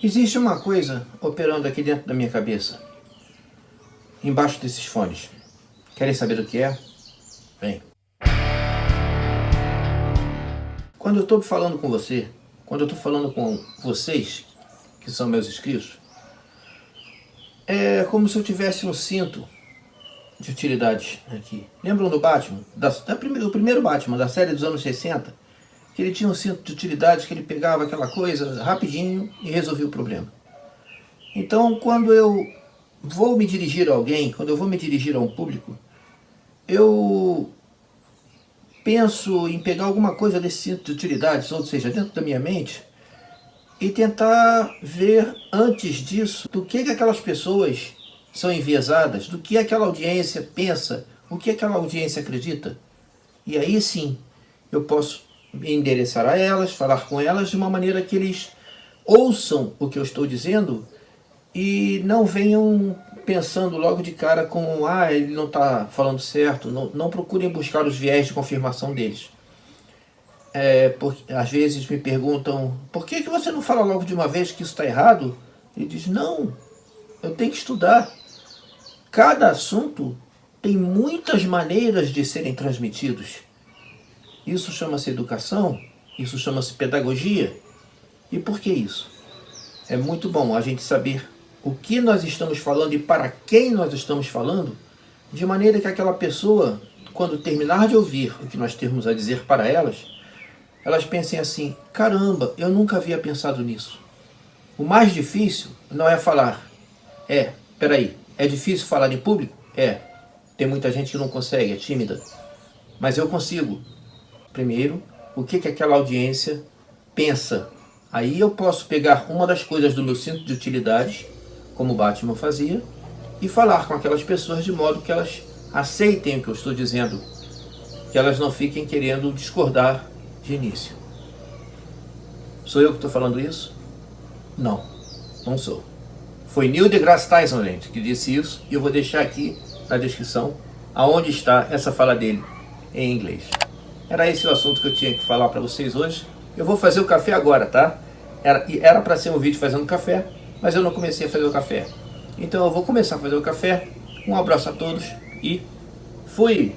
Existe uma coisa operando aqui dentro da minha cabeça, embaixo desses fones. Querem saber o que é? Bem. Quando eu estou falando com você, quando eu estou falando com vocês, que são meus inscritos, é como se eu tivesse um cinto de utilidade aqui. Lembram do Batman? Da, da, do primeiro Batman, da série dos anos 60? Que ele tinha um cinto de utilidade, que ele pegava aquela coisa rapidinho e resolvia o problema. Então, quando eu vou me dirigir a alguém, quando eu vou me dirigir a um público, eu penso em pegar alguma coisa desse cinto de utilidades, ou seja, dentro da minha mente, e tentar ver antes disso do que, que aquelas pessoas são enviesadas, do que aquela audiência pensa, o que aquela audiência acredita. E aí sim, eu posso endereçar a elas, falar com elas de uma maneira que eles ouçam o que eu estou dizendo e não venham pensando logo de cara com ah, ele não está falando certo, não, não procurem buscar os viés de confirmação deles. É, porque, às vezes me perguntam, por que, que você não fala logo de uma vez que isso está errado? Ele diz, não, eu tenho que estudar. Cada assunto tem muitas maneiras de serem transmitidos. Isso chama-se educação, isso chama-se pedagogia. E por que isso? É muito bom a gente saber o que nós estamos falando e para quem nós estamos falando, de maneira que aquela pessoa, quando terminar de ouvir o que nós temos a dizer para elas, elas pensem assim, caramba, eu nunca havia pensado nisso. O mais difícil não é falar, é, peraí, é difícil falar em público? É, tem muita gente que não consegue, é tímida. Mas eu consigo, primeiro o que, que aquela audiência pensa. Aí eu posso pegar uma das coisas do meu cinto de utilidades, como Batman fazia, e falar com aquelas pessoas de modo que elas aceitem o que eu estou dizendo, que elas não fiquem querendo discordar de início. Sou eu que estou falando isso? Não, não sou. Foi Neil deGrasse Tyson, gente, que disse isso, e eu vou deixar aqui na descrição aonde está essa fala dele em inglês. Era esse o assunto que eu tinha que falar para vocês hoje. Eu vou fazer o café agora, tá? Era para ser um vídeo fazendo café, mas eu não comecei a fazer o café. Então eu vou começar a fazer o café. Um abraço a todos e fui!